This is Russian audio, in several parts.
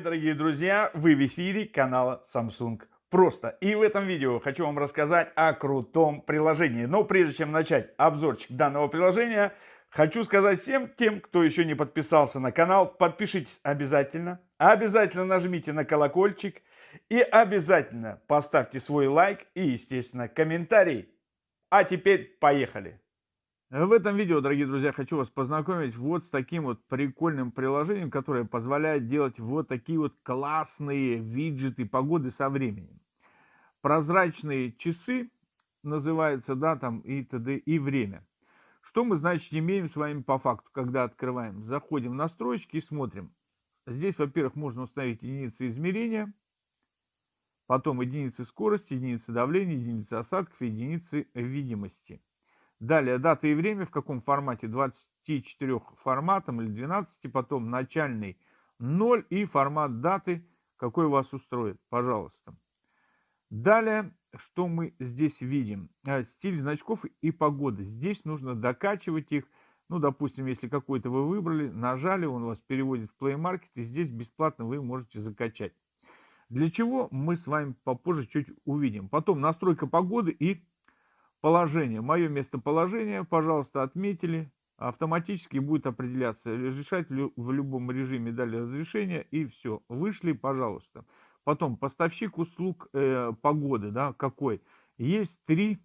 дорогие друзья! Вы в эфире канала Samsung Просто. И в этом видео хочу вам рассказать о крутом приложении. Но прежде чем начать обзорчик данного приложения, хочу сказать всем тем, кто еще не подписался на канал, подпишитесь обязательно. Обязательно нажмите на колокольчик и обязательно поставьте свой лайк и, естественно, комментарий. А теперь поехали! В этом видео, дорогие друзья, хочу вас познакомить вот с таким вот прикольным приложением, которое позволяет делать вот такие вот классные виджеты погоды со временем. Прозрачные часы называется, да, там и т.д. и время. Что мы, значит, имеем с вами по факту, когда открываем? Заходим в настройки и смотрим. Здесь, во-первых, можно установить единицы измерения, потом единицы скорости, единицы давления, единицы осадков, единицы видимости. Далее дата и время, в каком формате, 24 форматом или 12, потом начальный 0 и формат даты, какой вас устроит, пожалуйста. Далее, что мы здесь видим? Э, стиль значков и погода. Здесь нужно докачивать их. Ну, допустим, если какой-то вы выбрали, нажали, он вас переводит в Play Market, и здесь бесплатно вы можете закачать. Для чего мы с вами попозже чуть увидим. Потом настройка погоды и Положение. Мое местоположение, пожалуйста, отметили. Автоматически будет определяться, разрешать в любом режиме дали разрешение и все. Вышли, пожалуйста. Потом поставщик услуг э, погоды, да, какой. Есть три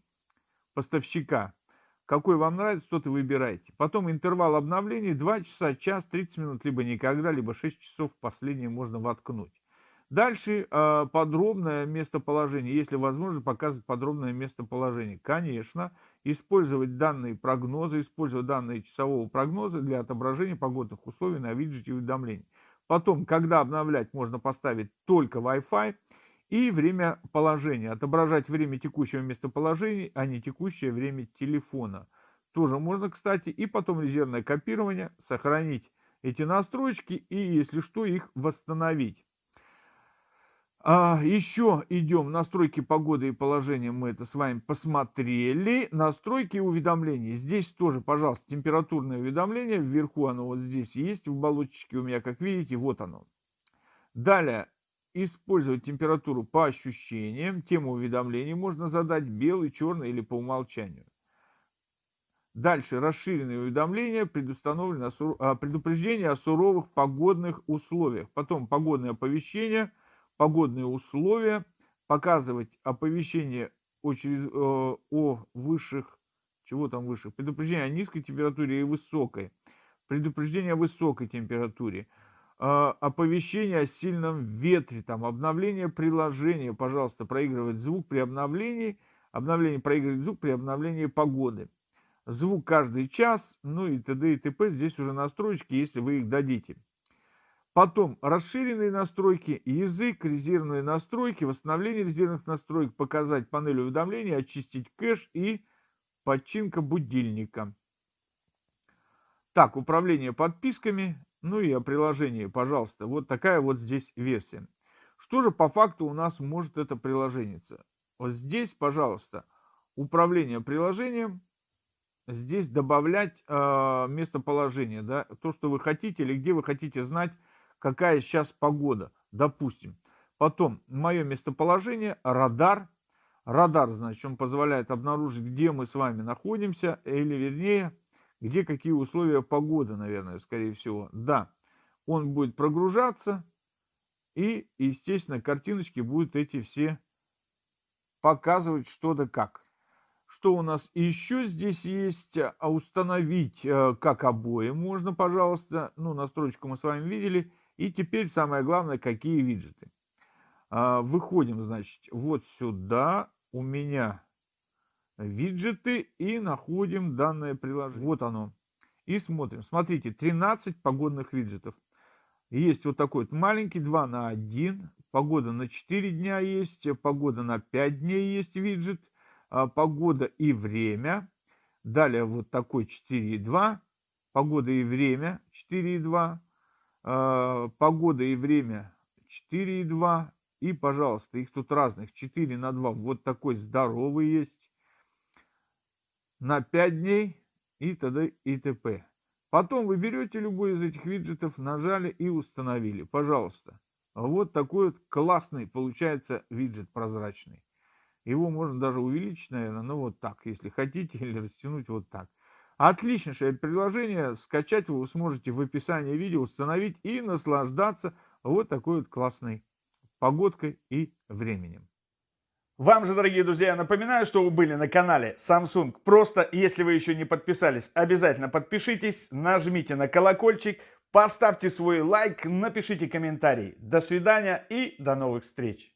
поставщика. Какой вам нравится, тот и выбирайте. Потом интервал обновлений 2 часа, час, 30 минут, либо никогда, либо 6 часов. Последнее можно воткнуть. Дальше э, подробное местоположение. Если возможно, показывать подробное местоположение. Конечно, использовать данные прогнозы, использовать данные часового прогноза для отображения погодных условий на виджете уведомлений. Потом, когда обновлять, можно поставить только Wi-Fi и время положения. Отображать время текущего местоположения, а не текущее время телефона. Тоже можно, кстати. И потом резервное копирование, сохранить эти настройки и, если что, их восстановить. А, еще идем настройки погоды и положения. Мы это с вами посмотрели. Настройки уведомлений. Здесь тоже, пожалуйста, температурное уведомление. Вверху оно вот здесь есть. В баллончике у меня, как видите, вот оно. Далее. Использовать температуру по ощущениям. Тему уведомлений можно задать белый, черный или по умолчанию. Дальше расширенные уведомления, предустановлены а, предупреждение о суровых погодных условиях. Потом погодное оповещение – погодные условия, показывать оповещение о, через, э, о высших, чего там высших, предупреждение о низкой температуре и высокой, предупреждение о высокой температуре, э, оповещение о сильном ветре, там, обновление приложения, пожалуйста, проигрывать звук при обновлении, обновление проигрывать звук при обновлении погоды. Звук каждый час, ну и т.д. и т.п. Здесь уже настройки, если вы их дадите. Потом расширенные настройки, язык, резервные настройки, восстановление резервных настроек, показать панель уведомлений, очистить кэш и починка будильника. Так, управление подписками, ну и о приложении, пожалуйста. Вот такая вот здесь версия. Что же по факту у нас может это приложение? Вот здесь, пожалуйста, управление приложением. Здесь добавлять э, местоположение, да, то, что вы хотите или где вы хотите знать какая сейчас погода, допустим. Потом мое местоположение, радар. Радар, значит, он позволяет обнаружить, где мы с вами находимся, или вернее, где какие условия погоды, наверное, скорее всего. Да, он будет прогружаться, и, естественно, картиночки будут эти все показывать что-то как. Что у нас еще здесь есть? А установить э, как обои можно, пожалуйста. Ну, настройку мы с вами видели. И теперь самое главное, какие виджеты. А, выходим, значит, вот сюда. У меня виджеты и находим данное приложение. Вот оно. И смотрим. Смотрите, 13 погодных виджетов. Есть вот такой вот маленький, 2 на 1. Погода на 4 дня есть. Погода на 5 дней есть виджет. А, погода и время. Далее вот такой 4,2. Погода и время 4,2. А, погода и время 4,2. И, пожалуйста, их тут разных 4 на 2. Вот такой здоровый есть. На 5 дней и т.д. и т.п. Потом вы берете любой из этих виджетов, нажали и установили. Пожалуйста. Вот такой вот классный получается виджет прозрачный. Его можно даже увеличить, наверное, ну вот так, если хотите, или растянуть вот так. Отличнейшее приложение, скачать вы сможете в описании видео, установить и наслаждаться вот такой вот классной погодкой и временем. Вам же, дорогие друзья, я напоминаю, что вы были на канале Samsung. Просто, если вы еще не подписались, обязательно подпишитесь, нажмите на колокольчик, поставьте свой лайк, напишите комментарий. До свидания и до новых встреч!